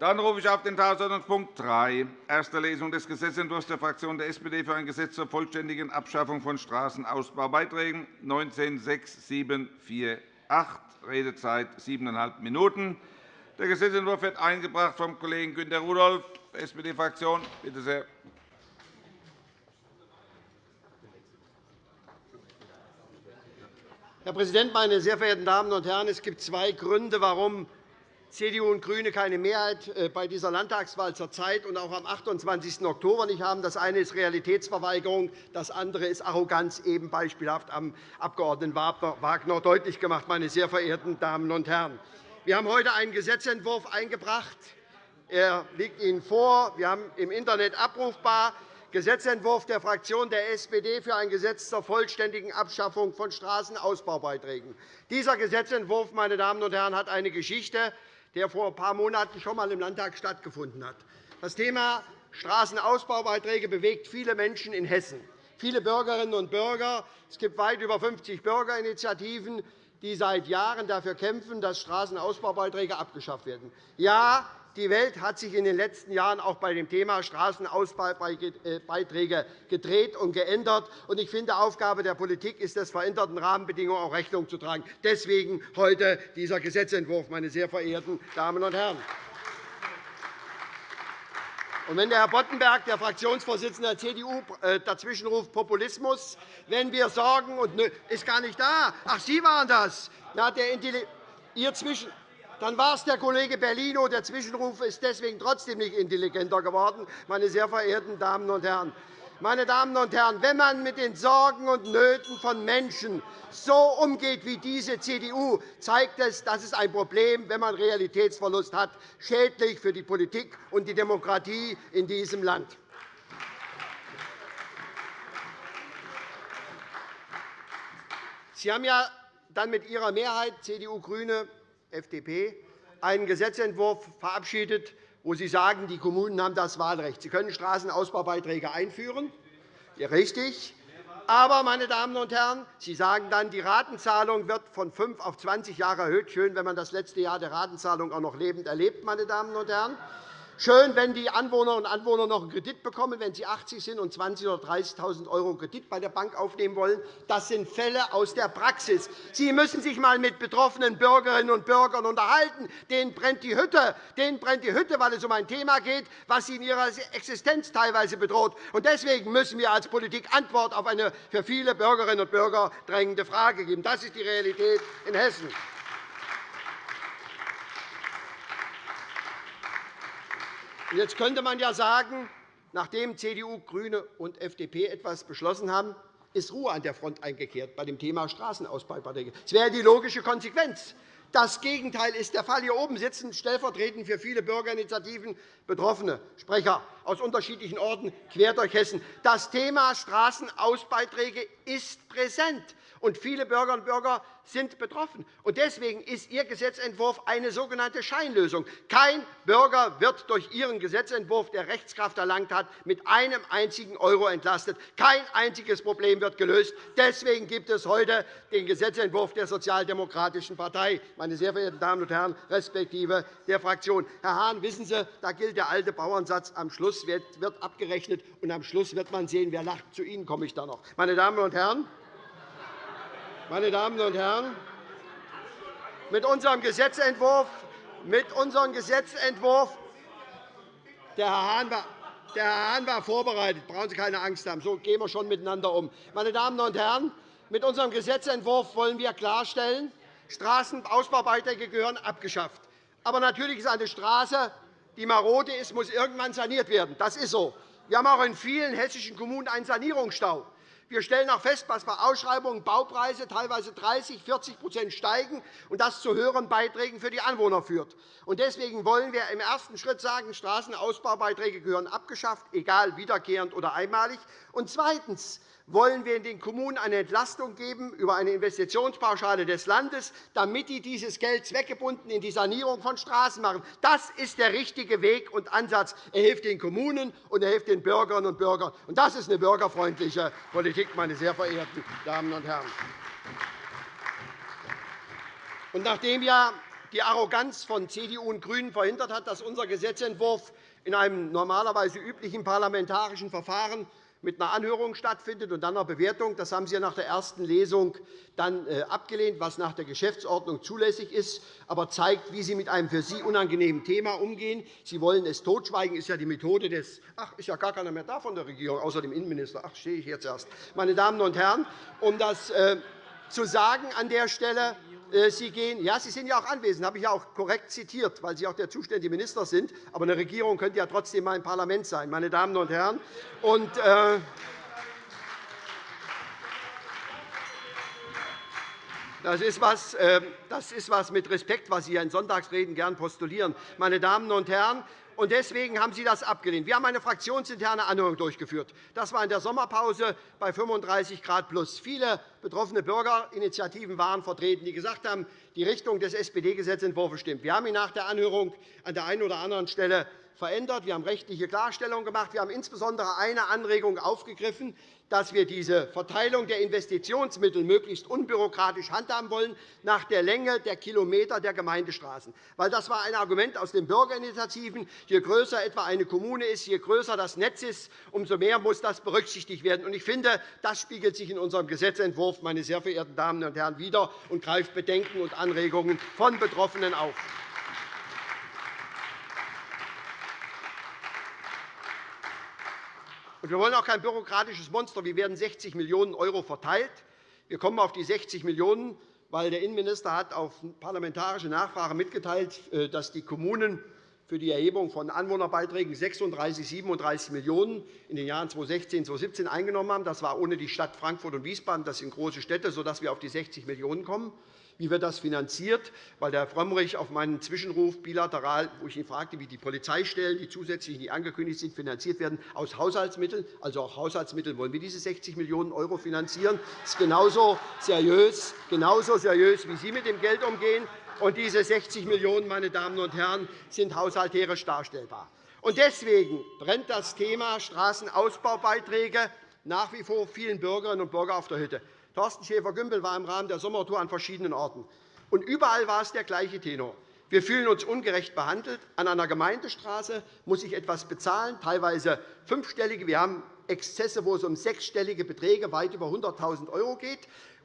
Dann rufe ich auf den Tagesordnungspunkt 3, erste Lesung des Gesetzentwurfs der Fraktion der SPD für ein Gesetz zur vollständigen Abschaffung von Straßenausbaubeiträgen, 19-6748, Redezeit siebeneinhalb Minuten. Der Gesetzentwurf wird eingebracht vom Kollegen Günter Rudolph, SPD-Fraktion. Bitte sehr. Herr Präsident, meine sehr verehrten Damen und Herren! Es gibt zwei Gründe, warum CDU und GRÜNE keine Mehrheit äh, bei dieser Landtagswahl zurzeit und auch am 28. Oktober nicht haben. Das eine ist Realitätsverweigerung, das andere ist Arroganz, eben beispielhaft am Abg. Wagner deutlich gemacht. Meine sehr verehrten Damen und Herren. Wir haben heute einen Gesetzentwurf eingebracht. Er liegt Ihnen vor. Wir haben im Internet abrufbar. Gesetzentwurf der Fraktion der SPD für ein Gesetz zur vollständigen Abschaffung von Straßenausbaubeiträgen. Dieser Gesetzentwurf meine Damen und Herren, hat eine Geschichte der vor ein paar Monaten schon einmal im Landtag stattgefunden hat. Das Thema Straßenausbaubeiträge bewegt viele Menschen in Hessen, viele Bürgerinnen und Bürger. Es gibt weit über 50 Bürgerinitiativen, die seit Jahren dafür kämpfen, dass Straßenausbaubeiträge abgeschafft werden. Ja, die Welt hat sich in den letzten Jahren auch bei dem Thema Straßenausbaubeiträge gedreht und geändert. Ich finde, Aufgabe der Politik ist es, veränderten Rahmenbedingungen auch Rechnung zu tragen. Deswegen heute dieser Gesetzentwurf, meine sehr verehrten Damen und Herren. Und wenn der Herr Boddenberg, der Fraktionsvorsitzende der CDU, äh, dazwischenruft Populismus, wenn wir sorgen und ist gar nicht da. Ach, Sie waren das. Na, der Ihr Zwischen dann war es der Kollege Bellino. Der Zwischenruf ist deswegen trotzdem nicht intelligenter geworden, meine sehr verehrten Damen und Herren. Meine Damen und Herren, wenn man mit den Sorgen und Nöten von Menschen so umgeht wie diese CDU, zeigt es, dass es ein Problem, wenn man Realitätsverlust hat, schädlich für die Politik und die Demokratie in diesem Land. Sie haben ja dann mit Ihrer Mehrheit CDU, GRÜNE FDP einen Gesetzentwurf verabschiedet, wo Sie sagen, die Kommunen haben das Wahlrecht. Sie können Straßenausbaubeiträge einführen. Ja, richtig. Aber, meine Damen und Herren, Sie sagen dann, die Ratenzahlung wird von fünf auf 20 Jahre erhöht. Schön, wenn man das letzte Jahr der Ratenzahlung auch noch lebend erlebt. Meine Damen und Herren. Schön, wenn die Anwohnerinnen und Anwohner noch einen Kredit bekommen, wenn sie 80 sind und 20.000 oder 30.000 € Kredit bei der Bank aufnehmen wollen. Das sind Fälle aus der Praxis. Sie müssen sich einmal mit betroffenen Bürgerinnen und Bürgern unterhalten. Denen brennt die Hütte, denen brennt die Hütte weil es um ein Thema geht, das sie in ihrer Existenz teilweise bedroht. Deswegen müssen wir als Politik Antwort auf eine für viele Bürgerinnen und Bürger drängende Frage geben. Das ist die Realität in Hessen. Jetzt könnte man ja sagen, nachdem CDU, GRÜNE und FDP etwas beschlossen haben, ist Ruhe an der Front eingekehrt bei dem Thema Straßenausbaubeiträge. Das wäre die logische Konsequenz. Das Gegenteil ist der Fall. Hier oben sitzen stellvertretend für viele Bürgerinitiativen Betroffene, Sprecher aus unterschiedlichen Orten quer durch Hessen. Das Thema Straßenausbeiträge ist präsent und viele Bürgerinnen und Bürger sind betroffen. Deswegen ist Ihr Gesetzentwurf eine sogenannte Scheinlösung. Kein Bürger wird durch Ihren Gesetzentwurf, der Rechtskraft erlangt hat, mit einem einzigen Euro entlastet. Kein einziges Problem wird gelöst. Deswegen gibt es heute den Gesetzentwurf der Sozialdemokratischen Partei, meine sehr verehrten Damen und Herren, respektive der Fraktion. Herr Hahn, wissen Sie, da gilt der alte Bauernsatz, am Schluss wird abgerechnet, und am Schluss wird man sehen, wer lacht. Zu Ihnen komme ich da noch. Meine Damen und Herren, meine Damen und Herren, mit unserem Gesetzentwurf, mit unserem Gesetzentwurf der Herr Hahn war der Herr Hahn war vorbereitet. Brauchen Sie keine Angst haben. So gehen wir schon miteinander um. Meine Damen und Herren, mit unserem Gesetzentwurf wollen wir klarstellen, Straßenausbaubeiträge gehören abgeschafft. Aber natürlich ist eine Straße, die marode ist, muss irgendwann saniert werden. Das ist so. Wir haben auch in vielen hessischen Kommunen einen Sanierungsstau. Wir stellen auch fest, dass bei Ausschreibungen Baupreise teilweise 30 40% steigen und das zu höheren Beiträgen für die Anwohner führt. Deswegen wollen wir im ersten Schritt sagen, Straßenausbaubeiträge gehören abgeschafft, egal wiederkehrend oder einmalig. Und zweitens wollen wir den Kommunen eine Entlastung geben über eine Investitionspauschale des Landes, damit die dieses Geld zweckgebunden in die Sanierung von Straßen machen. Das ist der richtige Weg und Ansatz. Er hilft den Kommunen und er hilft den Bürgerinnen und Bürgern. Das ist eine bürgerfreundliche Politik, meine sehr verehrten Damen und Herren. Und nachdem ja die Arroganz von CDU und GRÜNEN verhindert hat, dass unser Gesetzentwurf in einem normalerweise üblichen parlamentarischen Verfahren mit einer Anhörung stattfindet und dann einer Bewertung. Das haben Sie nach der ersten Lesung dann äh, abgelehnt, was nach der Geschäftsordnung zulässig ist, aber zeigt, wie Sie mit einem für Sie unangenehmen Thema umgehen. Sie wollen es totschweigen, Das ist ja die Methode des Ach, ist ja gar keiner mehr da von der Regierung, außer dem Innenminister. Ach, stehe ich jetzt erst. Meine Damen und Herren, um das äh, zu sagen an der Stelle, Sie gehen, ja, Sie sind ja auch anwesend, habe ich ja auch korrekt zitiert, weil Sie auch der zuständige Minister sind. Aber eine Regierung könnte ja trotzdem mal ein Parlament sein, meine Damen und Herren. Und, äh, Das ist, was, äh, das ist was mit Respekt, was Sie in Sonntagsreden gern postulieren. Meine Damen und Herren, und deswegen haben Sie das abgelehnt. Wir haben eine fraktionsinterne Anhörung durchgeführt. Das war in der Sommerpause bei 35 Grad plus. Viele betroffene Bürgerinitiativen waren vertreten, die gesagt haben, die Richtung des SPD-Gesetzentwurfs stimmt. Wir haben ihn nach der Anhörung an der einen oder anderen Stelle verändert. Wir haben rechtliche Klarstellungen gemacht. Wir haben insbesondere eine Anregung aufgegriffen, dass wir diese Verteilung der Investitionsmittel möglichst unbürokratisch handhaben wollen, nach der Länge der Kilometer der Gemeindestraßen. Weil das war ein Argument aus den Bürgerinitiativen. Je größer etwa eine Kommune ist, je größer das Netz ist, umso mehr muss das berücksichtigt werden. Ich finde, das spiegelt sich in unserem Gesetzentwurf, meine sehr verehrten Damen und Herren, wider und greift Bedenken und Anregungen von Betroffenen auf. Wir wollen auch kein bürokratisches Monster. Wie werden 60 Millionen € verteilt? Wir kommen auf die 60 Millionen €, weil der Innenminister hat auf parlamentarische Nachfrage mitgeteilt, äh, dass die Kommunen für die Erhebung von Anwohnerbeiträgen 36, 37 Millionen € in den Jahren 2016 und 2017 eingenommen haben. Das war ohne die Stadt Frankfurt und Wiesbaden. Das sind große Städte, sodass wir auf die 60 Millionen € kommen. Wie wird das finanziert? Weil der Herr Frömmrich auf meinen Zwischenruf bilateral, wo ich ihn fragte, wie die Polizeistellen, die zusätzlich nicht angekündigt sind, finanziert werden, aus Haushaltsmitteln. Also auch Haushaltsmittel wollen wir diese 60 Millionen € finanzieren. Das ist genauso seriös, genauso seriös, wie Sie mit dem Geld umgehen. Und diese 60 Millionen €, meine Damen und Herren, sind haushalterisch darstellbar. Und deswegen brennt das Thema Straßenausbaubeiträge nach wie vor vielen Bürgerinnen und Bürgern auf der Hütte. Thorsten Schäfer-Gümbel war im Rahmen der Sommertour an verschiedenen Orten. Und überall war es der gleiche Tenor. Wir fühlen uns ungerecht behandelt. An einer Gemeindestraße muss ich etwas bezahlen, teilweise fünfstellige. Wir haben Exzesse, wo es um sechsstellige Beträge weit über 100.000 € geht.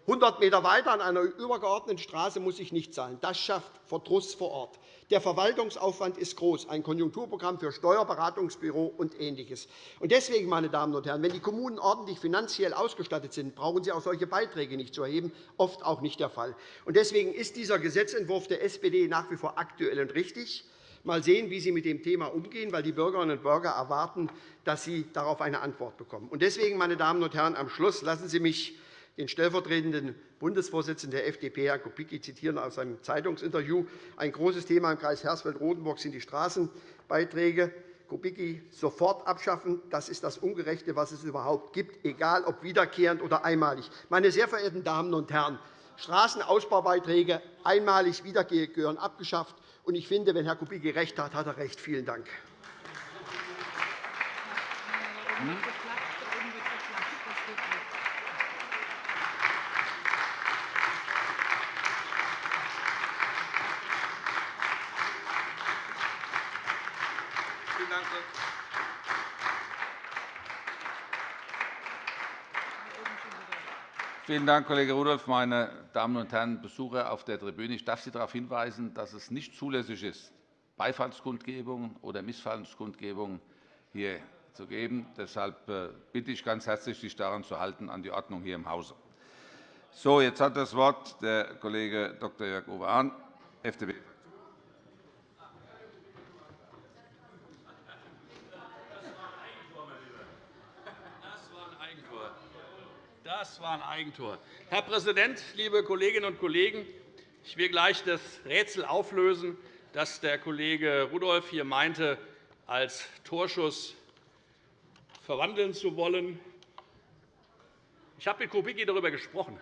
100 m weiter an einer übergeordneten Straße muss ich nicht zahlen. Das schafft Verdruss vor Ort. Der Verwaltungsaufwand ist groß, ein Konjunkturprogramm für Steuerberatungsbüro und Ähnliches. Deswegen, meine Damen und Herren, wenn die Kommunen ordentlich finanziell ausgestattet sind, brauchen sie auch solche Beiträge nicht zu erheben, oft auch nicht der Fall. Deswegen ist dieser Gesetzentwurf der SPD nach wie vor aktuell und richtig. Mal sehen, wie Sie mit dem Thema umgehen, weil die Bürgerinnen und Bürger erwarten, dass Sie darauf eine Antwort bekommen. Deswegen, meine Damen und Herren, am Schluss lassen Sie mich den stellvertretenden Bundesvorsitzenden der FDP, Herrn Kubicki, zitieren aus einem Zeitungsinterview. Ein großes Thema im Kreis Hersfeld-Rotenburg sind die Straßenbeiträge. Kubicki sofort abschaffen. Das ist das Ungerechte, was es überhaupt gibt, egal ob wiederkehrend oder einmalig. Meine sehr verehrten Damen und Herren, Straßenausbaubeiträge einmalig wiederkehrend gehören abgeschafft. Ich finde, wenn Herr Kubicki recht hat, hat er recht. Vielen Dank. Vielen Dank, Kollege Rudolph. Meine Damen und Herren Besucher auf der Tribüne, ich darf Sie darauf hinweisen, dass es nicht zulässig ist, Beifallskundgebungen oder Missfallenskundgebungen hier zu geben. Deshalb äh, bitte ich ganz herzlich, sich daran zu halten, an die Ordnung hier im Hause. So, jetzt hat das Wort der Kollege Dr. Jörg-Uwe Hahn, FDP. Das war ein Eigentor. Herr Präsident, liebe Kolleginnen und Kollegen! Ich will gleich das Rätsel auflösen, das der Kollege Rudolph hier meinte, als Torschuss verwandeln zu wollen. Ich habe mit Kubicki darüber gesprochen.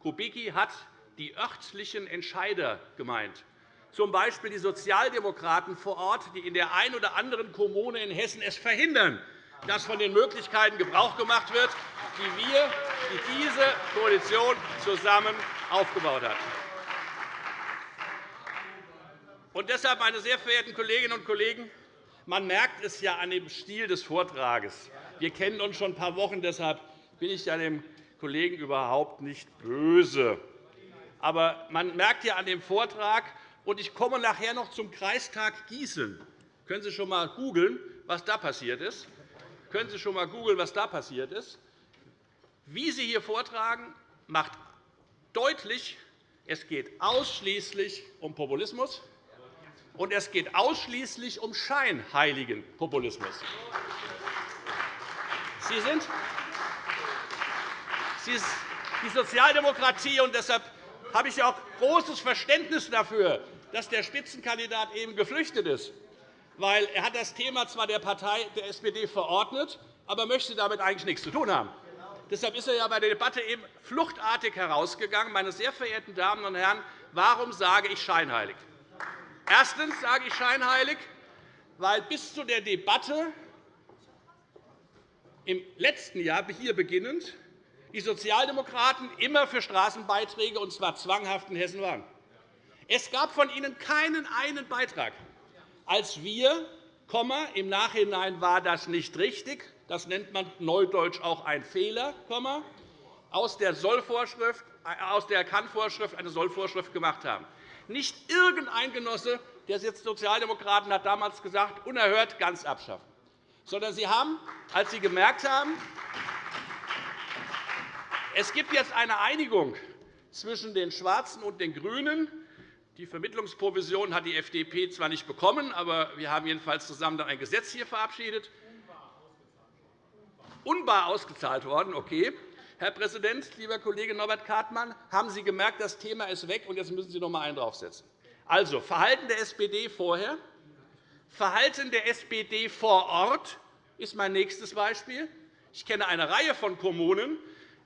Kubicki hat die örtlichen Entscheider gemeint, z. B. die Sozialdemokraten vor Ort, die in der einen oder anderen Kommune in Hessen es verhindern, dass von den Möglichkeiten Gebrauch gemacht wird, die wir, die diese Koalition zusammen aufgebaut hat. Und deshalb, meine sehr verehrten Kolleginnen und Kollegen, man merkt es ja an dem Stil des Vortrages. Wir kennen uns schon ein paar Wochen, deshalb bin ich dem Kollegen überhaupt nicht böse. Aber man merkt ja an dem Vortrag, und ich komme nachher noch zum Kreistag Gießen. Können Sie schon einmal googeln, was da passiert ist? Können Sie schon einmal googeln, was da passiert ist? Wie Sie hier vortragen, macht deutlich, es geht ausschließlich um Populismus, und es geht ausschließlich um scheinheiligen Populismus. Sie sind die Sozialdemokratie, und deshalb habe ich auch großes Verständnis dafür, dass der Spitzenkandidat eben geflüchtet ist. Weil er hat das Thema zwar der Partei der SPD verordnet, aber möchte damit eigentlich nichts zu tun haben. Deshalb ist er ja bei der Debatte eben fluchtartig herausgegangen. Meine sehr verehrten Damen und Herren, warum sage ich scheinheilig? Erstens sage ich scheinheilig, weil bis zu der Debatte im letzten Jahr hier beginnend die Sozialdemokraten immer für Straßenbeiträge, und zwar zwanghaft in Hessen waren. Es gab von Ihnen keinen einen Beitrag. Als wir, im Nachhinein war das nicht richtig, das nennt man neudeutsch auch ein Fehler, aus der, Sollvorschrift, äh, aus der Kann-Vorschrift eine Sollvorschrift gemacht haben. Nicht irgendein Genosse der Sozialdemokraten hat damals gesagt, unerhört ganz abschaffen. Sondern Sie haben, als Sie gemerkt haben, es gibt jetzt eine Einigung zwischen den Schwarzen und den GRÜNEN. Die Vermittlungsprovision hat die FDP zwar nicht bekommen, aber wir haben jedenfalls zusammen ein Gesetz hier verabschiedet. Unbar ausgezahlt worden, okay. Herr Präsident, lieber Kollege Norbert Kartmann, haben Sie gemerkt, das Thema ist weg, und jetzt müssen Sie noch einmal einen draufsetzen. Also, Verhalten der SPD vorher, Verhalten der SPD vor Ort ist mein nächstes Beispiel. Ich kenne eine Reihe von Kommunen,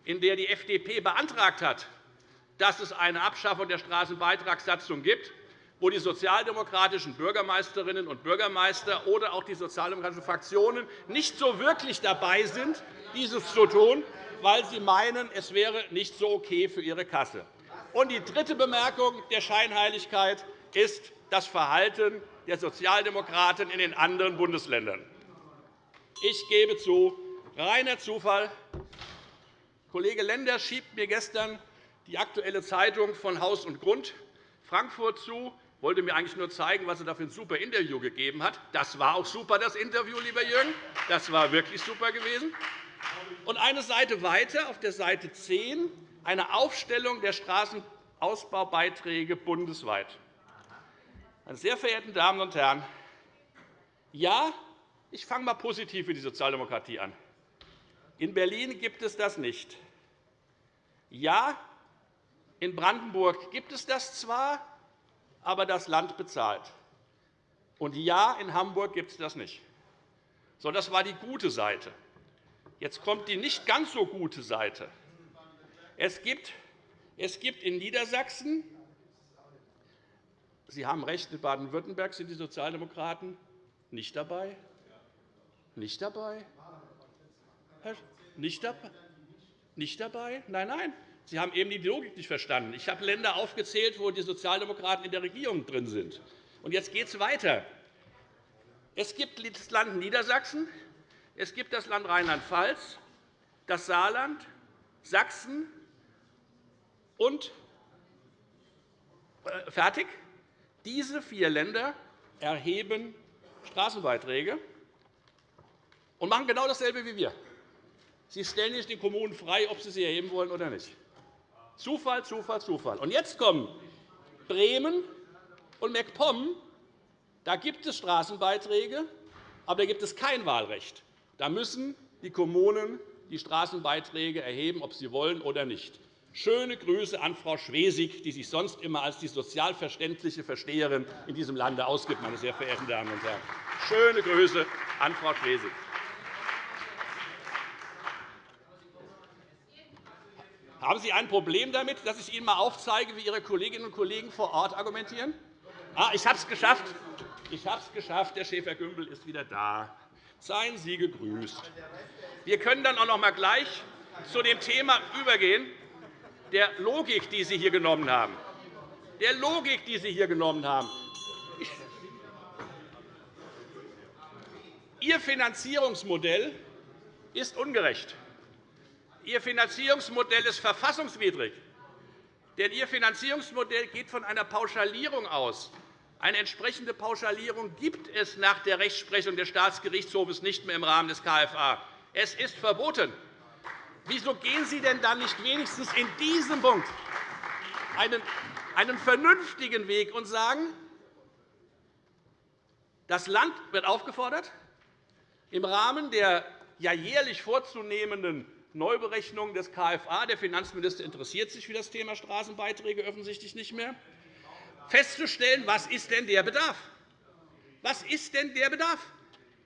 in der die FDP beantragt hat, dass es eine Abschaffung der Straßenbeitragssatzung gibt, wo die sozialdemokratischen Bürgermeisterinnen und Bürgermeister oder auch die sozialdemokratischen Fraktionen nicht so wirklich dabei sind, dieses zu tun, weil sie meinen, es wäre nicht so okay für ihre Kasse. Und die dritte Bemerkung der Scheinheiligkeit ist das Verhalten der Sozialdemokraten in den anderen Bundesländern. Ich gebe zu, reiner Zufall. Kollege Lenders schiebt mir gestern die Aktuelle Zeitung von Haus und Grund Frankfurt zu, wollte mir eigentlich nur zeigen, was er da für ein super Interview gegeben hat. Das war auch super, das Interview, lieber Jürgen. Das war wirklich super gewesen. Und eine Seite weiter, auf der Seite 10, eine Aufstellung der Straßenausbaubeiträge bundesweit. Meine sehr verehrten Damen und Herren, ja, ich fange einmal positiv für die Sozialdemokratie an. In Berlin gibt es das nicht. Ja, in Brandenburg gibt es das zwar, aber das Land bezahlt. Und ja, in Hamburg gibt es das nicht. So, das war die gute Seite. Jetzt kommt die nicht ganz so gute Seite. Es gibt, es gibt in Niedersachsen, Sie haben recht, in Baden-Württemberg sind die Sozialdemokraten nicht dabei. Nicht dabei? Nicht dabei? Nicht dabei? Nein, nein. Sie haben eben die Logik nicht verstanden. Ich habe Länder aufgezählt, wo die Sozialdemokraten in der Regierung drin sind. Und jetzt geht es weiter. Es gibt das Land Niedersachsen, es gibt das Land Rheinland-Pfalz, das Saarland, Sachsen und äh, fertig. Diese vier Länder erheben Straßenbeiträge und machen genau dasselbe wie wir. Sie stellen nicht den Kommunen frei, ob sie sie erheben wollen oder nicht. Zufall, Zufall, Zufall. Und jetzt kommen Bremen und MacPom. Da gibt es Straßenbeiträge, aber da gibt es kein Wahlrecht. Da müssen die Kommunen die Straßenbeiträge erheben, ob sie wollen oder nicht. Schöne Grüße an Frau Schwesig, die sich sonst immer als die sozial verständliche Versteherin in diesem Lande ausgibt, meine sehr verehrten Damen und Herren. Schöne Grüße an Frau Schwesig. Haben Sie ein Problem damit, dass ich Ihnen einmal aufzeige, wie Ihre Kolleginnen und Kollegen vor Ort argumentieren? Ah, ich habe es geschafft. Ich habe es geschafft. Der Schäfer-Gümbel ist wieder da. Seien Sie gegrüßt. Wir können dann auch noch einmal gleich zu dem Thema übergehen, der Logik, die Sie hier genommen haben. Der Logik, die Sie hier genommen haben. Ihr Finanzierungsmodell ist ungerecht. Ihr Finanzierungsmodell ist verfassungswidrig. Denn Ihr Finanzierungsmodell geht von einer Pauschalierung aus. Eine entsprechende Pauschalierung gibt es nach der Rechtsprechung des Staatsgerichtshofs nicht mehr im Rahmen des KFA. Es ist verboten. Wieso gehen Sie denn dann nicht wenigstens in diesem Punkt einen, einen vernünftigen Weg und sagen, das Land wird aufgefordert, im Rahmen der ja jährlich vorzunehmenden Neuberechnung des KFA – der Finanzminister interessiert sich für das Thema Straßenbeiträge offensichtlich nicht mehr – festzustellen, was ist denn der Bedarf Was ist denn der Bedarf?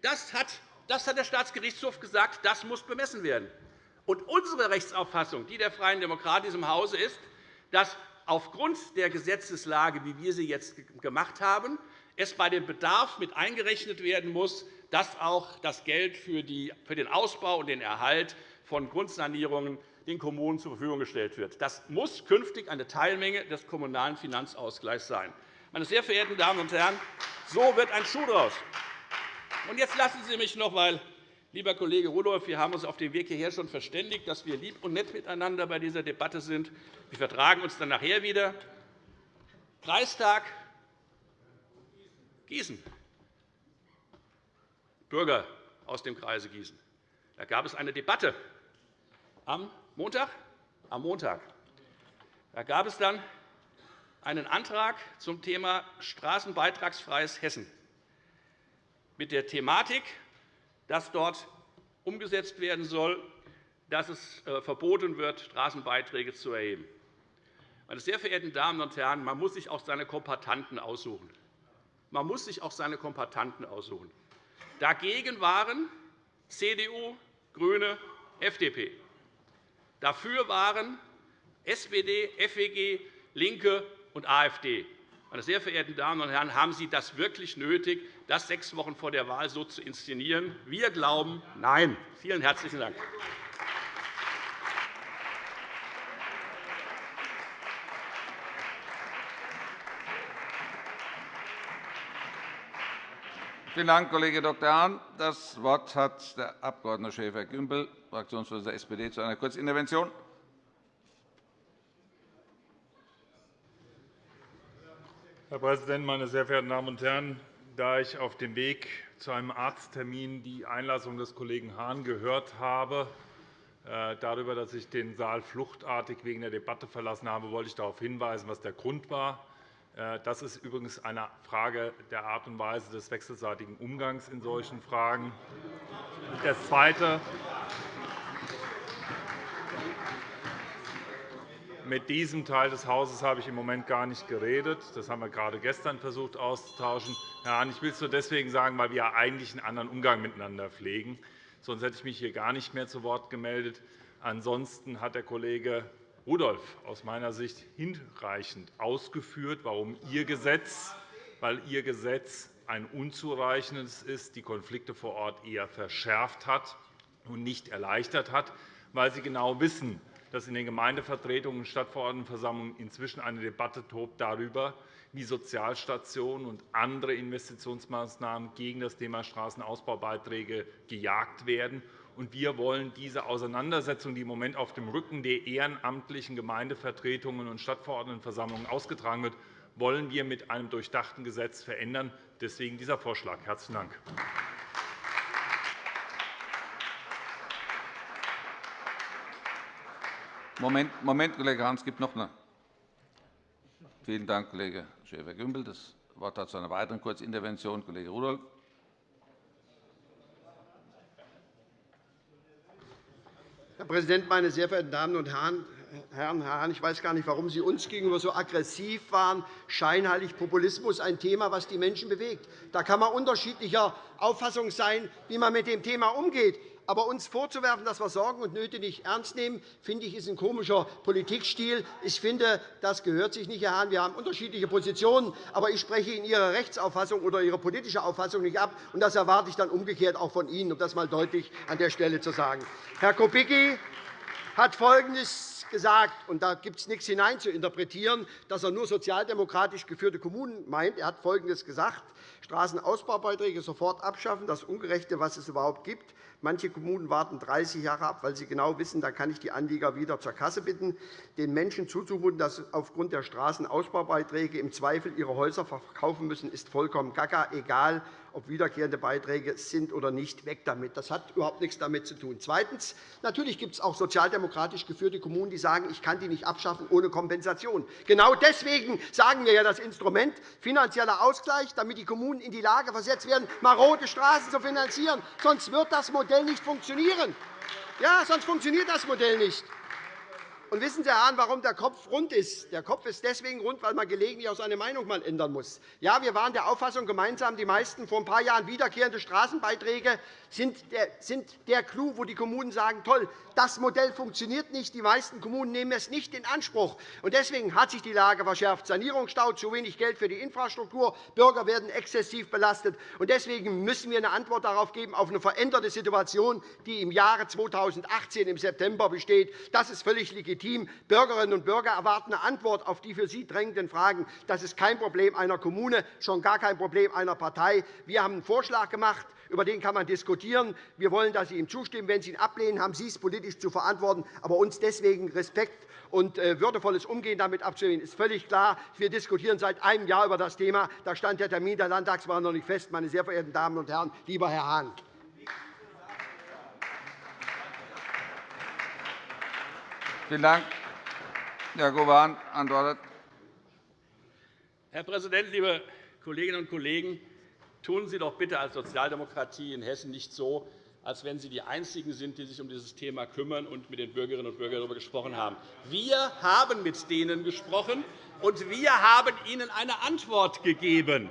Das hat, das hat der Staatsgerichtshof gesagt, das muss bemessen werden. Und unsere Rechtsauffassung, die der Freien Demokraten in diesem Hause, ist, dass aufgrund der Gesetzeslage, wie wir sie jetzt gemacht haben, es bei dem Bedarf mit eingerechnet werden muss, dass auch das Geld für den Ausbau und den Erhalt von Grundsanierungen den Kommunen zur Verfügung gestellt wird. Das muss künftig eine Teilmenge des Kommunalen Finanzausgleichs sein. Meine sehr verehrten Damen und Herren, so wird ein Schuh daraus. jetzt lassen Sie mich noch einmal, lieber Kollege Rudolph, wir haben uns auf dem Weg hierher schon verständigt, dass wir lieb und nett miteinander bei dieser Debatte sind. Wir vertragen uns dann nachher wieder. Kreistag Gießen. Bürger aus dem Kreise Gießen. Da gab es eine Debatte am Montag. Am Montag. Da gab es dann einen Antrag zum Thema straßenbeitragsfreies Hessen mit der Thematik, dass dort umgesetzt werden soll, dass es äh, verboten wird, Straßenbeiträge zu erheben. Meine sehr verehrten Damen und Herren, man muss sich auch seine Kompatanten aussuchen. Man muss sich auch seine Kompatanten aussuchen. Dagegen waren CDU, GRÜNE, FDP. Dafür waren SPD, FEG, LINKE und AfD. Meine sehr verehrten Damen und Herren, haben Sie das wirklich nötig, das sechs Wochen vor der Wahl so zu inszenieren? Wir glauben, nein. Vielen herzlichen Dank. Vielen Dank, Kollege Dr. Hahn. Das Wort hat der Abg. Schäfer-Gümbel, Fraktionsvorsitzender der SPD, zu einer Kurzintervention. Herr Präsident, meine sehr verehrten Damen und Herren! Da ich auf dem Weg zu einem Arzttermin die Einlassung des Kollegen Hahn gehört habe, äh, darüber, dass ich den Saal fluchtartig wegen der Debatte verlassen habe, wollte ich darauf hinweisen, was der Grund war. Äh, das ist übrigens eine Frage der Art und Weise des wechselseitigen Umgangs in solchen Fragen. Das Zweite. Mit diesem Teil des Hauses habe ich im Moment gar nicht geredet. Das haben wir gerade gestern versucht auszutauschen. Herr Hahn, ich will es nur deswegen sagen, weil wir eigentlich einen anderen Umgang miteinander pflegen. Sonst hätte ich mich hier gar nicht mehr zu Wort gemeldet. Ansonsten hat der Kollege Rudolph aus meiner Sicht hinreichend ausgeführt, warum Ihr Gesetz, weil Ihr Gesetz ein unzureichendes ist, die Konflikte vor Ort eher verschärft hat und nicht erleichtert hat, weil Sie genau wissen, dass in den Gemeindevertretungen und Stadtverordnetenversammlungen inzwischen eine Debatte tobt darüber, wie Sozialstationen und andere Investitionsmaßnahmen gegen das Thema Straßenausbaubeiträge gejagt werden und wir wollen diese Auseinandersetzung, die im Moment auf dem Rücken der ehrenamtlichen Gemeindevertretungen und Stadtverordnetenversammlungen ausgetragen wird, wollen wir mit einem durchdachten Gesetz verändern. Deswegen dieser Vorschlag. – Herzlichen Dank. Moment, Moment, Kollege Hahn, es gibt noch eine. Vielen Dank, Kollege Schäfer-Gümbel. Das Wort hat zu einer weiteren Kurzintervention Kollege Rudolph. Herr Präsident, meine sehr verehrten Damen und Herren! Herr Hahn, ich weiß gar nicht, warum Sie uns gegenüber so aggressiv waren. Scheinheilig Populismus ein Thema, das die Menschen bewegt. Da kann man unterschiedlicher Auffassung sein, wie man mit dem Thema umgeht. Aber uns vorzuwerfen, dass wir Sorgen und Nöte nicht ernst nehmen, finde ich, ist ein komischer Politikstil. Ich finde, das gehört sich nicht, Herr Hahn. Wir haben unterschiedliche Positionen, aber ich spreche Ihnen Ihre Rechtsauffassung oder Ihre politische Auffassung nicht ab. Und das erwarte ich dann umgekehrt auch von Ihnen, um das einmal deutlich an der Stelle zu sagen. Herr Kubicki hat Folgendes gesagt, und da gibt es nichts hineinzuinterpretieren, dass er nur sozialdemokratisch geführte Kommunen meint. Er hat Folgendes gesagt. Straßenausbaubeiträge sofort abschaffen, das Ungerechte, was es überhaupt gibt. Manche Kommunen warten 30 Jahre ab, weil sie genau wissen, da kann ich die Anlieger wieder zur Kasse bitten. Den Menschen zuzumuten, dass sie aufgrund der Straßenausbaubeiträge im Zweifel ihre Häuser verkaufen müssen, ist vollkommen gaga, egal ob wiederkehrende Beiträge sind oder nicht, weg damit. Das hat überhaupt nichts damit zu tun. Zweitens. Natürlich gibt es auch sozialdemokratisch geführte Kommunen, die sagen, ich kann die nicht abschaffen ohne Kompensation. Genau deswegen sagen wir ja das Instrument finanzieller Ausgleich, damit die Kommunen in die Lage versetzt werden, marode Straßen zu finanzieren. Sonst wird das Modell nicht funktionieren. Ja, sonst funktioniert das Modell nicht. Und wissen Sie, Herr Hahn, warum der Kopf rund ist? Der Kopf ist deswegen rund, weil man gelegentlich auch seine Meinung mal ändern muss. Ja, wir waren der Auffassung gemeinsam, die meisten vor ein paar Jahren wiederkehrende Straßenbeiträge sind der Clou, wo die Kommunen sagen, toll, das Modell funktioniert nicht. Die meisten Kommunen nehmen es nicht in Anspruch. Deswegen hat sich die Lage verschärft. Sanierungsstau, zu wenig Geld für die Infrastruktur, Bürger werden exzessiv belastet. Deswegen müssen wir eine Antwort darauf geben, auf eine veränderte Situation, die im Jahre 2018 im September besteht. Das ist völlig legitim. Bürgerinnen und Bürger erwarten eine Antwort auf die für sie drängenden Fragen. Das ist kein Problem einer Kommune, schon gar kein Problem einer Partei. Wir haben einen Vorschlag gemacht über den kann man diskutieren. Wir wollen, dass Sie ihm zustimmen. Wenn Sie ihn ablehnen, haben Sie es politisch zu verantworten. Aber uns deswegen Respekt und äh, würdevolles Umgehen damit abzulehnen, ist völlig klar. Wir diskutieren seit einem Jahr über das Thema. Da stand der Termin der Landtagswahl noch nicht fest. Meine sehr verehrten Damen und Herren, lieber Herr Hahn. Vielen Dank. Herr Gowan antwortet. Herr Präsident, liebe Kolleginnen und Kollegen! Tun Sie doch bitte als Sozialdemokratie in Hessen nicht so, als wenn Sie die Einzigen sind, die sich um dieses Thema kümmern und mit den Bürgerinnen und Bürgern darüber gesprochen haben. Wir haben mit denen gesprochen, und wir haben ihnen eine Antwort gegeben.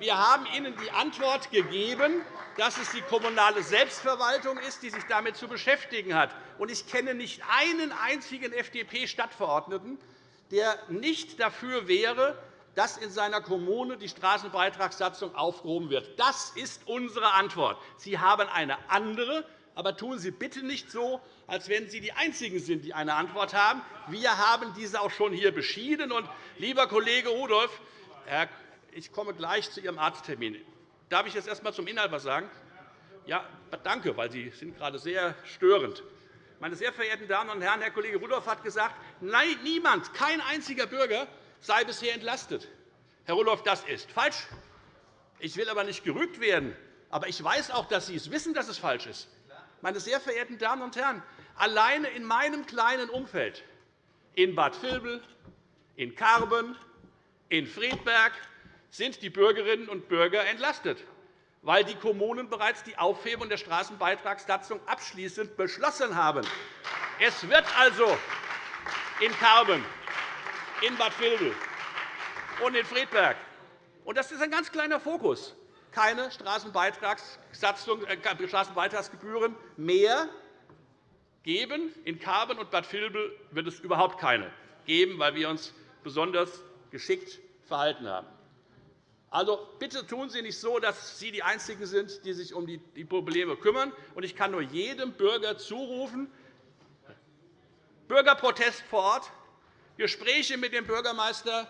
Wir haben ihnen die Antwort gegeben, dass es die kommunale Selbstverwaltung ist, die sich damit zu beschäftigen hat. Ich kenne nicht einen einzigen FDP-Stadtverordneten, der nicht dafür wäre, dass in seiner Kommune die Straßenbeitragssatzung aufgehoben wird. Das ist unsere Antwort. Sie haben eine andere, aber tun Sie bitte nicht so, als wenn Sie die Einzigen sind, die eine Antwort haben. Wir haben diese auch schon hier beschieden. Und, lieber Kollege Rudolph, ich komme gleich zu Ihrem Arzttermin. Darf ich jetzt erst einmal zum Inhalt etwas sagen? Ja, danke, weil Sie sind gerade sehr störend. Meine sehr verehrten Damen und Herren, Herr Kollege Rudolph hat gesagt, nein, niemand, kein einziger Bürger sei bisher entlastet. Herr Rudolph, das ist falsch. Ich will aber nicht gerügt werden. Aber ich weiß auch, dass Sie es wissen, dass es falsch ist. Meine sehr verehrten Damen und Herren, alleine in meinem kleinen Umfeld, in Bad Vilbel, in Karben, in Friedberg, sind die Bürgerinnen und Bürger entlastet, weil die Kommunen bereits die Aufhebung der Straßenbeitragssatzung abschließend beschlossen haben. Es wird also in Karben, in Bad Vilbel und in Friedberg. Das ist ein ganz kleiner Fokus. Keine äh, Straßenbeitragsgebühren mehr geben. In Karben und Bad Vilbel wird es überhaupt keine geben, weil wir uns besonders geschickt verhalten haben. Also, bitte tun Sie nicht so, dass Sie die Einzigen sind, die sich um die Probleme kümmern. Ich kann nur jedem Bürger zurufen, Bürgerprotest vor Ort, Gespräche mit dem Bürgermeister,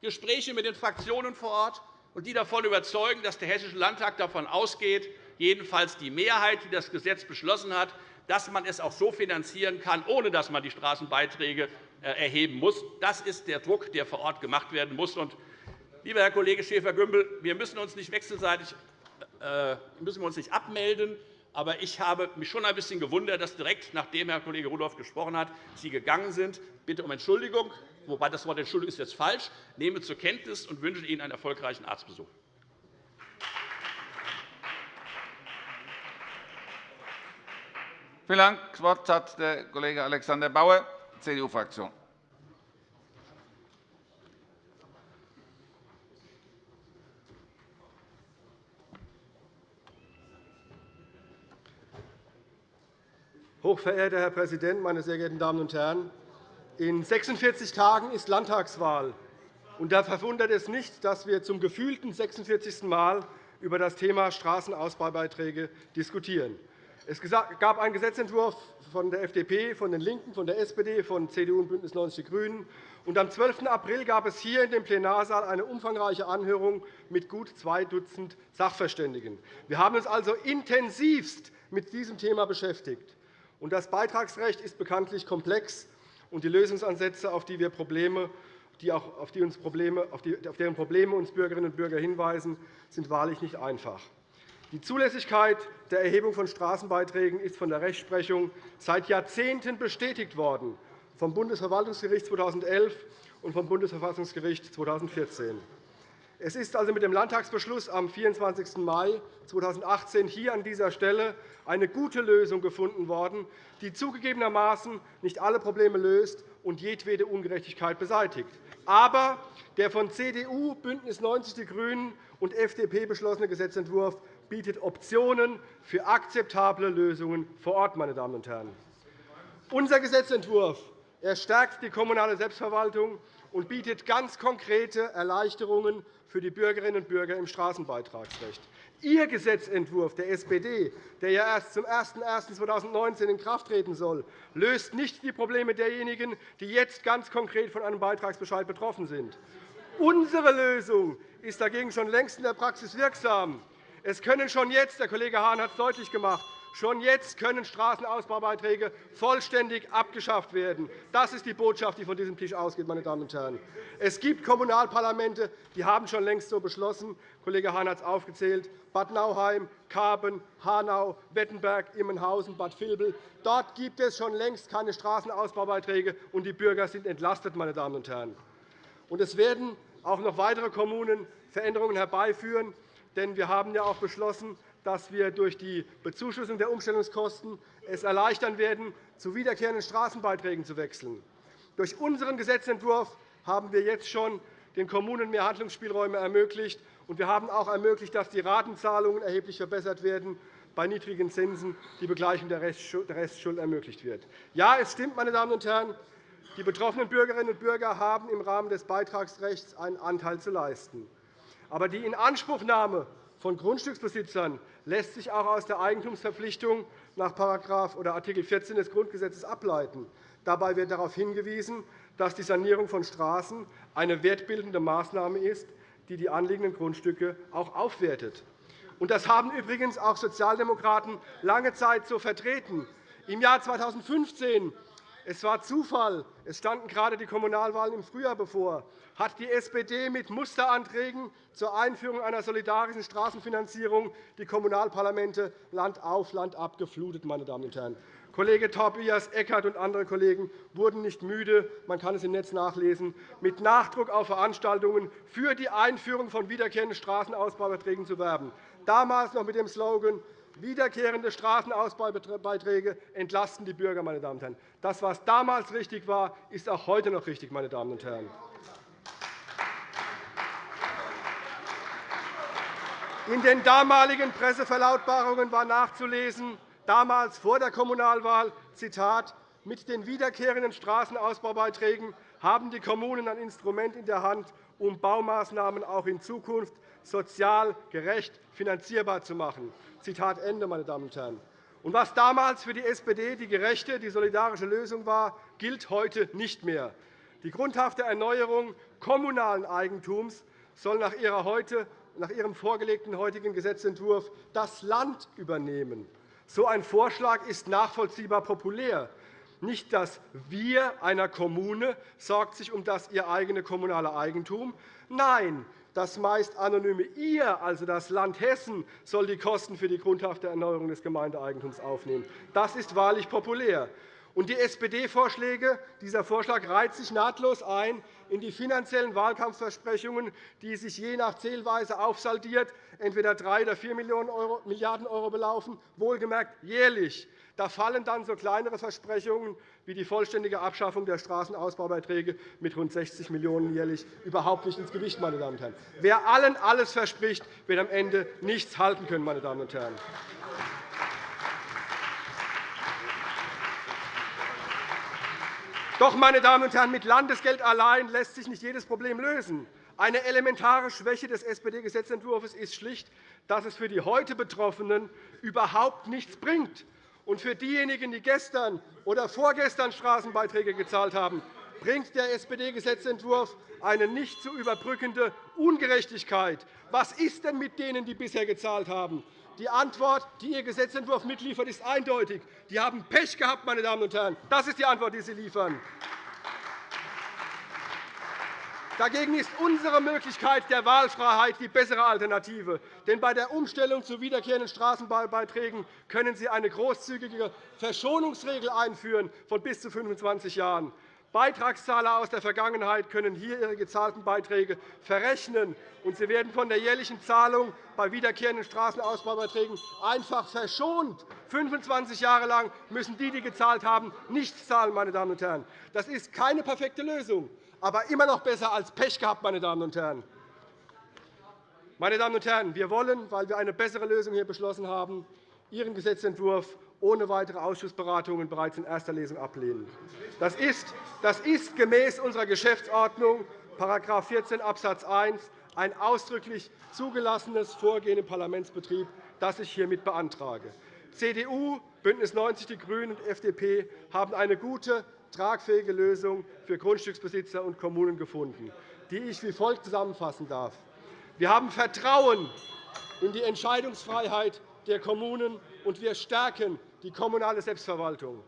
Gespräche mit den Fraktionen vor Ort, und die davon überzeugen, dass der Hessische Landtag davon ausgeht, jedenfalls die Mehrheit, die das Gesetz beschlossen hat, dass man es auch so finanzieren kann, ohne dass man die Straßenbeiträge äh, erheben muss. Das ist der Druck, der vor Ort gemacht werden muss. Lieber Herr Kollege Schäfer-Gümbel, wir müssen uns nicht wechselseitig äh, müssen wir uns nicht abmelden. Aber ich habe mich schon ein bisschen gewundert, dass direkt nachdem Herr Kollege Rudolph gesprochen hat, Sie gegangen sind. Bitte um Entschuldigung, wobei das Wort Entschuldigung ist jetzt falsch. Ich nehme zur Kenntnis und wünsche Ihnen einen erfolgreichen Arztbesuch. Vielen Dank. Das Wort hat der Kollege Alexander Bauer, CDU-Fraktion. Hochverehrter Herr Präsident, meine sehr geehrten Damen und Herren! In 46 Tagen ist Landtagswahl. da verwundert es nicht, dass wir zum gefühlten 46. Mal über das Thema Straßenausbaubeiträge diskutieren. Es gab einen Gesetzentwurf von der FDP, von den LINKEN, von der SPD, von CDU und BÜNDNIS 90 die GRÜNEN. Und am 12. April gab es hier in dem Plenarsaal eine umfangreiche Anhörung mit gut zwei Dutzend Sachverständigen. Wir haben uns also intensivst mit diesem Thema beschäftigt. Das Beitragsrecht ist bekanntlich komplex, und die Lösungsansätze, auf, die wir Probleme, die auch auf, die uns Probleme, auf, deren Probleme uns Bürgerinnen und Bürger hinweisen, sind wahrlich nicht einfach. Die Zulässigkeit der Erhebung von Straßenbeiträgen ist von der Rechtsprechung seit Jahrzehnten bestätigt worden, vom Bundesverwaltungsgericht 2011 und vom Bundesverfassungsgericht 2014. Es ist also mit dem Landtagsbeschluss am 24. Mai 2018 hier an dieser Stelle eine gute Lösung gefunden worden, die zugegebenermaßen nicht alle Probleme löst und jedwede Ungerechtigkeit beseitigt. Aber der von CDU, BÜNDNIS 90 die GRÜNEN und FDP beschlossene Gesetzentwurf bietet Optionen für akzeptable Lösungen vor Ort. Meine Damen und Herren. Unser Gesetzentwurf stärkt die kommunale Selbstverwaltung und bietet ganz konkrete Erleichterungen für die Bürgerinnen und Bürger im Straßenbeitragsrecht. Ihr Gesetzentwurf der SPD, der ja erst zum 01.01.2019 in Kraft treten soll, löst nicht die Probleme derjenigen, die jetzt ganz konkret von einem Beitragsbescheid betroffen sind. Unsere Lösung ist dagegen schon längst in der Praxis wirksam. Es können schon jetzt, der Kollege Hahn hat es deutlich gemacht, Schon jetzt können Straßenausbaubeiträge vollständig abgeschafft werden. Das ist die Botschaft, die von diesem Tisch ausgeht. Meine Damen und Herren. Es gibt Kommunalparlamente, die haben schon längst so beschlossen. Kollege Hahn hat es aufgezählt. Bad Nauheim, Karben, Hanau, Wettenberg, Immenhausen, Bad Vilbel. Dort gibt es schon längst keine Straßenausbaubeiträge, und die Bürger sind entlastet. Meine Damen und Herren. Und es werden auch noch weitere Kommunen Veränderungen herbeiführen. Denn wir haben ja auch beschlossen, dass wir durch die Bezuschussung der Umstellungskosten es erleichtern werden, zu wiederkehrenden Straßenbeiträgen zu wechseln. Durch unseren Gesetzentwurf haben wir jetzt schon den Kommunen mehr Handlungsspielräume ermöglicht. und Wir haben auch ermöglicht, dass die Ratenzahlungen erheblich verbessert werden, bei niedrigen Zinsen die Begleichung der Restschuld ermöglicht wird. Ja, es stimmt, meine Damen und Herren, die betroffenen Bürgerinnen und Bürger haben im Rahmen des Beitragsrechts einen Anteil zu leisten. Aber die Inanspruchnahme von Grundstücksbesitzern lässt sich auch aus der Eigentumsverpflichtung nach § Art. 14 des Grundgesetzes ableiten. Dabei wird darauf hingewiesen, dass die Sanierung von Straßen eine wertbildende Maßnahme ist, die die anliegenden Grundstücke auch aufwertet. Das haben übrigens auch Sozialdemokraten lange Zeit so vertreten. Im Jahr 2015 es war Zufall. Es standen gerade die Kommunalwahlen im Frühjahr bevor. Hat die SPD mit Musteranträgen zur Einführung einer solidarischen Straßenfinanzierung die Kommunalparlamente Land auf, Land ab geflutet. Meine Damen und Herren. Kollege Tobias Eckert und andere Kollegen wurden nicht müde, man kann es im Netz nachlesen, mit Nachdruck auf Veranstaltungen für die Einführung von wiederkehrenden Straßenausbaubeiträgen zu werben. Damals noch mit dem Slogan Wiederkehrende Straßenausbaubeiträge entlasten die Bürger. Meine Damen und Herren. Das, was damals richtig war, ist auch heute noch richtig. Meine Damen und Herren. In den damaligen Presseverlautbarungen war nachzulesen, damals vor der Kommunalwahl, Zitat, mit den wiederkehrenden Straßenausbaubeiträgen haben die Kommunen ein Instrument in der Hand, um Baumaßnahmen auch in Zukunft sozial gerecht finanzierbar zu machen. Zitat Ende, meine Damen und Herren. Und was damals für die SPD die gerechte, die solidarische Lösung war, gilt heute nicht mehr. Die grundhafte Erneuerung kommunalen Eigentums soll nach, ihrer heute, nach Ihrem vorgelegten heutigen Gesetzentwurf das Land übernehmen. So ein Vorschlag ist nachvollziehbar populär. Nicht das Wir einer Kommune sorgt sich um das ihr eigene kommunale Eigentum. Nein, das meist anonyme Ihr, also das Land Hessen, soll die Kosten für die grundhafte Erneuerung des Gemeindeeigentums aufnehmen. Das ist wahrlich populär. Und die SPD-Vorschläge, dieser Vorschlag reiht sich nahtlos ein in die finanziellen Wahlkampfversprechungen, die sich je nach Zählweise aufsaldiert entweder 3 oder 4 Milliarden € belaufen, wohlgemerkt jährlich. Da fallen dann so kleinere Versprechungen wie die vollständige Abschaffung der Straßenausbaubeiträge mit rund 60 Millionen € jährlich überhaupt nicht ins Gewicht. Meine Damen und Herren. Wer allen alles verspricht, wird am Ende nichts halten können. Meine Damen und Herren. Doch, meine Damen und Herren, mit Landesgeld allein lässt sich nicht jedes Problem lösen. Eine elementare Schwäche des SPD-Gesetzentwurfs ist schlicht, dass es für die heute Betroffenen überhaupt nichts bringt Und für diejenigen, die gestern oder vorgestern Straßenbeiträge gezahlt haben, bringt der SPD-Gesetzentwurf eine nicht zu überbrückende Ungerechtigkeit. Was ist denn mit denen, die bisher gezahlt haben? Die Antwort, die Ihr Gesetzentwurf mitliefert, ist eindeutig. Die haben Pech gehabt, meine Damen und Herren. Das ist die Antwort, die Sie liefern. Dagegen ist unsere Möglichkeit der Wahlfreiheit die bessere Alternative. Denn bei der Umstellung zu wiederkehrenden Straßenbaubeiträgen können Sie eine großzügige Verschonungsregel einführen von bis zu 25 Jahren. Beitragszahler aus der Vergangenheit können hier ihre gezahlten Beiträge verrechnen, und sie werden von der jährlichen Zahlung bei wiederkehrenden Straßenausbaubeiträgen einfach verschont. 25 Jahre lang müssen die, die gezahlt haben, nichts zahlen. Meine Damen und Herren. Das ist keine perfekte Lösung aber immer noch besser als Pech gehabt, meine Damen und Herren. Meine Damen und Herren, wir wollen, weil wir eine bessere Lösung hier beschlossen haben, Ihren Gesetzentwurf ohne weitere Ausschussberatungen bereits in erster Lesung ablehnen. Das ist, das ist gemäß unserer Geschäftsordnung § 14 Abs. 1 ein ausdrücklich zugelassenes Vorgehen im Parlamentsbetrieb, das ich hiermit beantrage. CDU, BÜNDNIS 90 die GRÜNEN und FDP haben eine gute tragfähige Lösung für Grundstücksbesitzer und Kommunen gefunden, die ich wie folgt zusammenfassen darf. Wir haben Vertrauen in die Entscheidungsfreiheit der Kommunen, und wir stärken die kommunale Selbstverwaltung.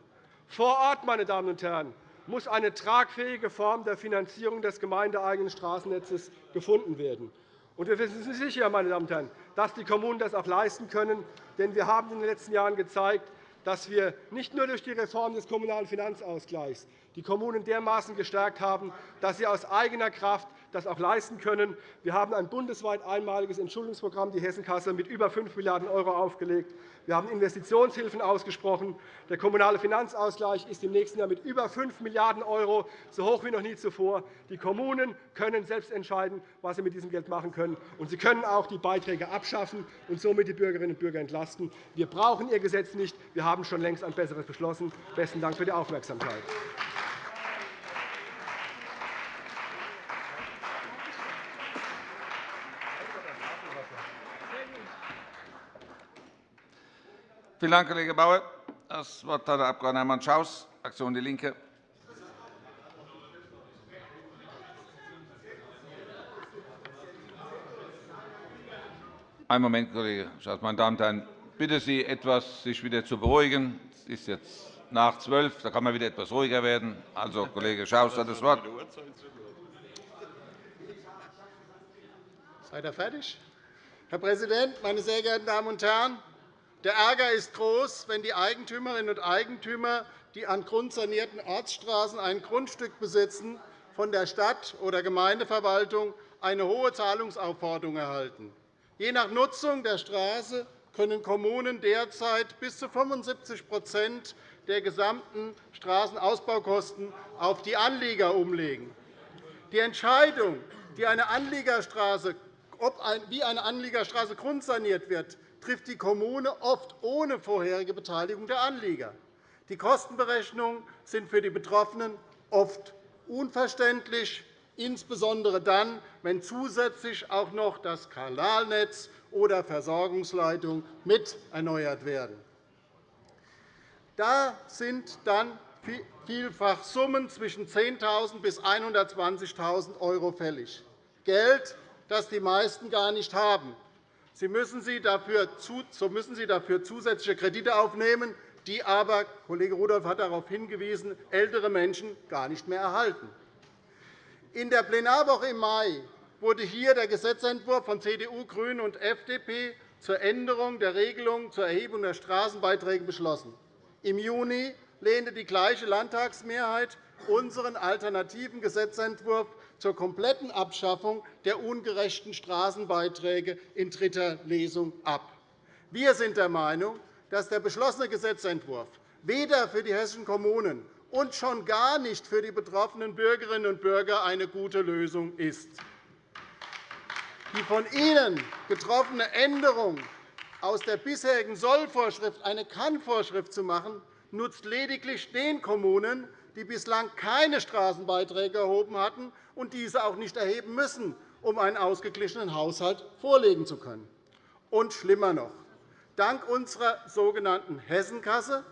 Vor Ort, meine Damen und Herren, muss eine tragfähige Form der Finanzierung des gemeindeeigenen Straßennetzes gefunden werden. wir sind sicher, meine Damen und Herren, dass die Kommunen das auch leisten können. Denn wir haben in den letzten Jahren gezeigt, dass wir nicht nur durch die Reform des Kommunalen Finanzausgleichs die Kommunen dermaßen gestärkt haben, dass sie aus eigener Kraft das auch leisten können. Wir haben ein bundesweit einmaliges Entschuldungsprogramm, die Hessenkasse, mit über 5 Milliarden € aufgelegt. Wir haben Investitionshilfen ausgesprochen. Der Kommunale Finanzausgleich ist im nächsten Jahr mit über 5 Milliarden €, so hoch wie noch nie zuvor. Die Kommunen können selbst entscheiden, was sie mit diesem Geld machen können. Und sie können auch die Beiträge abschaffen und somit die Bürgerinnen und Bürger entlasten. Wir brauchen Ihr Gesetz nicht. Wir haben schon längst ein besseres beschlossen. Besten Dank für die Aufmerksamkeit. Vielen Dank, Kollege Bauer. Das Wort hat der Abg. Hermann Schaus, Fraktion DIE LINKE. Einen Moment, Kollege Schaus. Meine Damen und Herren, ich bitte Sie, etwas sich wieder zu beruhigen. Es ist jetzt nach zwölf. Da kann man wieder etwas ruhiger werden. Also, Kollege Schaus hat das Wort. Seid ihr fertig? Herr Präsident, meine sehr geehrten Damen und Herren! Der Ärger ist groß, wenn die Eigentümerinnen und Eigentümer, die an grundsanierten Ortsstraßen ein Grundstück besitzen, von der Stadt- oder Gemeindeverwaltung eine hohe Zahlungsaufforderung erhalten. Je nach Nutzung der Straße können Kommunen derzeit bis zu 75% der gesamten Straßenausbaukosten auf die Anlieger umlegen. Die Entscheidung, wie eine Anliegerstraße grundsaniert wird, trifft die Kommune oft ohne vorherige Beteiligung der Anlieger. Die Kostenberechnungen sind für die Betroffenen oft unverständlich, insbesondere dann, wenn zusätzlich auch noch das Kanalnetz oder Versorgungsleitungen mit erneuert werden. Da sind dann vielfach Summen zwischen 10.000 bis 120.000 € fällig, Geld, das die meisten gar nicht haben. So müssen Sie dafür zusätzliche Kredite aufnehmen, die aber, Kollege Rudolph hat darauf hingewiesen, ältere Menschen gar nicht mehr erhalten. In der Plenarwoche im Mai wurde hier der Gesetzentwurf von CDU, GRÜNEN und FDP zur Änderung der Regelung zur Erhebung der Straßenbeiträge beschlossen. Im Juni lehnte die gleiche Landtagsmehrheit unseren alternativen Gesetzentwurf zur kompletten Abschaffung der ungerechten Straßenbeiträge in dritter Lesung ab. Wir sind der Meinung, dass der beschlossene Gesetzentwurf weder für die hessischen Kommunen und schon gar nicht für die betroffenen Bürgerinnen und Bürger eine gute Lösung ist. Die von Ihnen getroffene Änderung aus der bisherigen Sollvorschrift eine Kann-Vorschrift zu machen, nutzt lediglich den Kommunen, die bislang keine Straßenbeiträge erhoben hatten und diese auch nicht erheben müssen, um einen ausgeglichenen Haushalt vorlegen zu können. Und schlimmer noch. dank unserer sogenannten Hessenkasse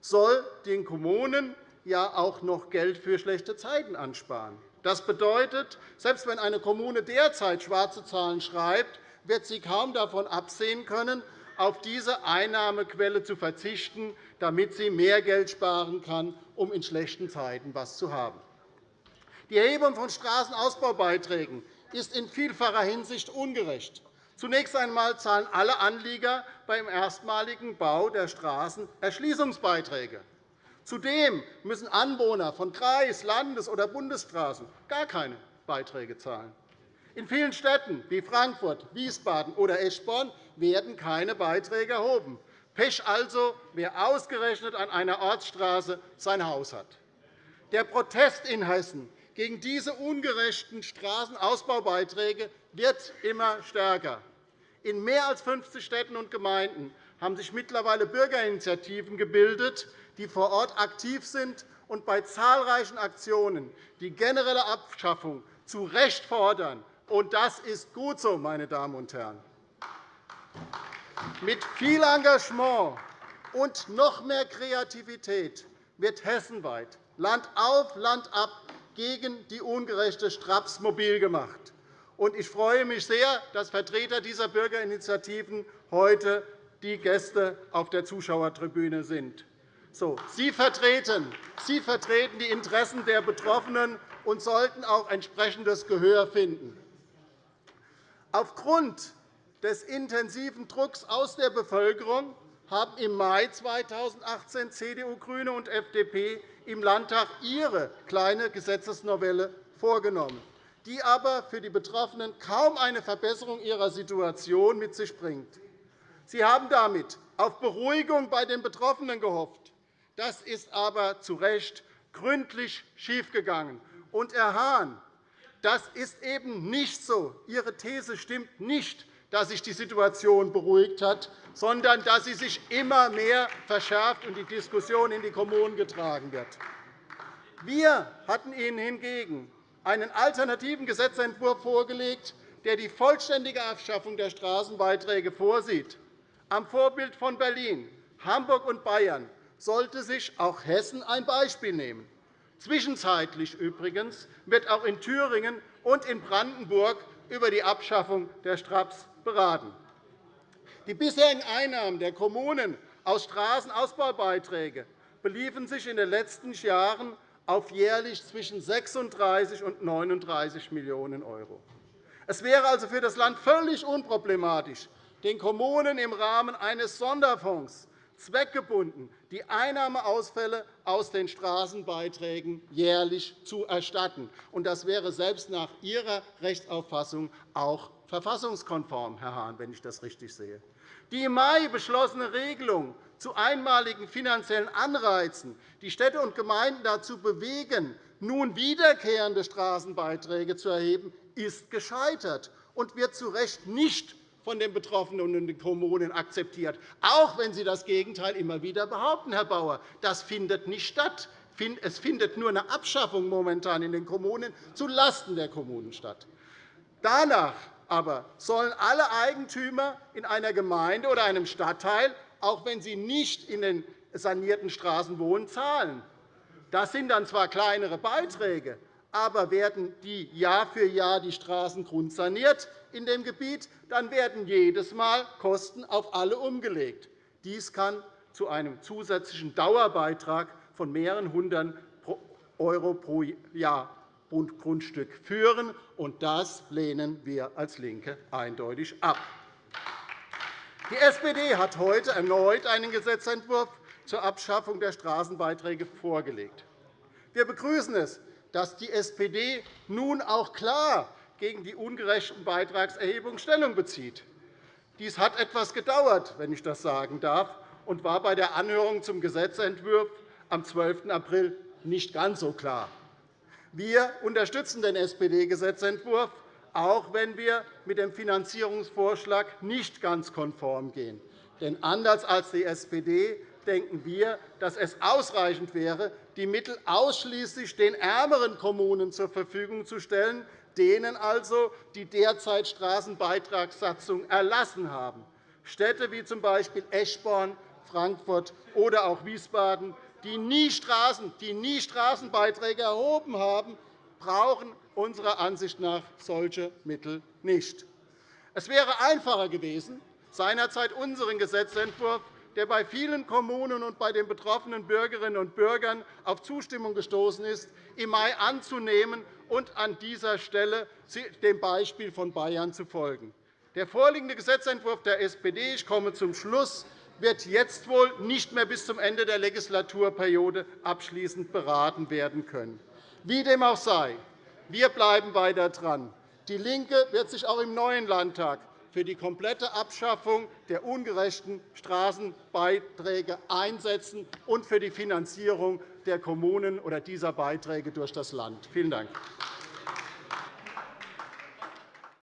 soll den Kommunen ja auch noch Geld für schlechte Zeiten ansparen. Das bedeutet, selbst wenn eine Kommune derzeit schwarze Zahlen schreibt, wird sie kaum davon absehen können, auf diese Einnahmequelle zu verzichten, damit sie mehr Geld sparen kann, um in schlechten Zeiten etwas zu haben. Die Erhebung von Straßenausbaubeiträgen ist in vielfacher Hinsicht ungerecht. Zunächst einmal zahlen alle Anlieger beim erstmaligen Bau der Straßen Erschließungsbeiträge. Zudem müssen Anwohner von Kreis-, Landes- oder Bundesstraßen gar keine Beiträge zahlen. In vielen Städten wie Frankfurt, Wiesbaden oder Eschborn werden keine Beiträge erhoben. Pech also, wer ausgerechnet an einer Ortsstraße sein Haus hat. Der Protest in Hessen gegen diese ungerechten Straßenausbaubeiträge wird immer stärker. In mehr als 50 Städten und Gemeinden haben sich mittlerweile Bürgerinitiativen gebildet, die vor Ort aktiv sind und bei zahlreichen Aktionen die generelle Abschaffung zu Recht fordern. Und das ist gut so, meine Damen und Herren. Mit viel Engagement und noch mehr Kreativität wird hessenweit Land auf, Land ab gegen die ungerechte Straps mobil gemacht. Ich freue mich sehr, dass Vertreter dieser Bürgerinitiativen heute die Gäste auf der Zuschauertribüne sind. So, Sie, vertreten, Sie vertreten die Interessen der Betroffenen und sollten auch entsprechendes Gehör finden. Aufgrund des intensiven Drucks aus der Bevölkerung haben im Mai 2018 CDU, GRÜNE und FDP im Landtag ihre kleine Gesetzesnovelle vorgenommen, die aber für die Betroffenen kaum eine Verbesserung ihrer Situation mit sich bringt. Sie haben damit auf Beruhigung bei den Betroffenen gehofft. Das ist aber zu Recht gründlich schiefgegangen. Und, Herr Hahn, das ist eben nicht so. Ihre These stimmt nicht, dass sich die Situation beruhigt hat, sondern dass sie sich immer mehr verschärft und die Diskussion in die Kommunen getragen wird. Wir hatten Ihnen hingegen einen alternativen Gesetzentwurf vorgelegt, der die vollständige Abschaffung der Straßenbeiträge vorsieht. Am Vorbild von Berlin, Hamburg und Bayern sollte sich auch Hessen ein Beispiel nehmen. Zwischenzeitlich übrigens wird auch in Thüringen und in Brandenburg über die Abschaffung der Straps beraten. Die bisherigen Einnahmen der Kommunen aus Straßenausbaubeiträgen beliefen sich in den letzten Jahren auf jährlich zwischen 36 und 39 Millionen €. Es wäre also für das Land völlig unproblematisch, den Kommunen im Rahmen eines Sonderfonds zweckgebunden die Einnahmeausfälle aus den Straßenbeiträgen jährlich zu erstatten. Das wäre selbst nach Ihrer Rechtsauffassung auch verfassungskonform, Herr Hahn, wenn ich das richtig sehe. Die im Mai beschlossene Regelung zu einmaligen finanziellen Anreizen, die Städte und Gemeinden dazu bewegen, nun wiederkehrende Straßenbeiträge zu erheben, ist gescheitert und wird zu Recht nicht von den Betroffenen und den Kommunen akzeptiert, auch wenn Sie das Gegenteil immer wieder behaupten, Herr Bauer. Das findet nicht statt. Es findet nur eine Abschaffung momentan in den Kommunen zulasten der Kommunen statt. Danach aber sollen alle Eigentümer in einer Gemeinde oder einem Stadtteil, auch wenn sie nicht in den sanierten Straßen wohnen, zahlen. Das sind dann zwar kleinere Beiträge, aber werden die Jahr für Jahr die Straßen grundsaniert in dem Gebiet, dann werden jedes Mal Kosten auf alle umgelegt. Dies kann zu einem zusätzlichen Dauerbeitrag von mehreren hundert € pro Jahr und Grundstück führen. Und das lehnen wir als LINKE eindeutig ab. Die SPD hat heute erneut einen Gesetzentwurf zur Abschaffung der Straßenbeiträge vorgelegt. Wir begrüßen es, dass die SPD nun auch klar gegen die ungerechten Beitragserhebungen Stellung bezieht. Dies hat etwas gedauert, wenn ich das sagen darf, und war bei der Anhörung zum Gesetzentwurf am 12. April nicht ganz so klar. Wir unterstützen den SPD-Gesetzentwurf, auch wenn wir mit dem Finanzierungsvorschlag nicht ganz konform gehen. Denn anders als die SPD denken wir, dass es ausreichend wäre, die Mittel ausschließlich den ärmeren Kommunen zur Verfügung zu stellen, denen also die derzeit Straßenbeitragssatzung erlassen haben. Städte wie z. B. Eschborn, Frankfurt oder auch Wiesbaden, die nie, Straßen, die nie Straßenbeiträge erhoben haben, brauchen unserer Ansicht nach solche Mittel nicht. Es wäre einfacher gewesen, seinerzeit unseren Gesetzentwurf, der bei vielen Kommunen und bei den betroffenen Bürgerinnen und Bürgern auf Zustimmung gestoßen ist, im Mai anzunehmen und an dieser Stelle dem Beispiel von Bayern zu folgen. Der vorliegende Gesetzentwurf der SPD ich komme zum Schluss, wird jetzt wohl nicht mehr bis zum Ende der Legislaturperiode abschließend beraten werden können. Wie dem auch sei, wir bleiben weiter dran. DIE LINKE wird sich auch im neuen Landtag für die komplette Abschaffung der ungerechten Straßenbeiträge einsetzen und für die Finanzierung der Kommunen oder dieser Beiträge durch das Land. Vielen Dank.